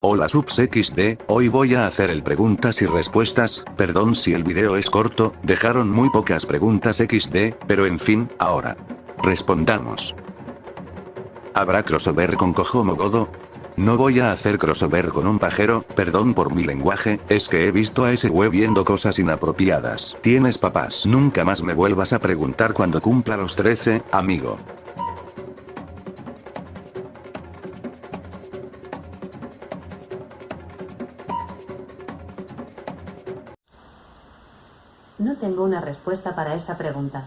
Hola subs XD, hoy voy a hacer el preguntas y respuestas, perdón si el video es corto, dejaron muy pocas preguntas XD, pero en fin, ahora. Respondamos. ¿Habrá crossover con Kojomo Godo? No voy a hacer crossover con un pajero, perdón por mi lenguaje, es que he visto a ese web viendo cosas inapropiadas. Tienes papás. Nunca más me vuelvas a preguntar cuando cumpla los 13, amigo. No tengo una respuesta para esa pregunta.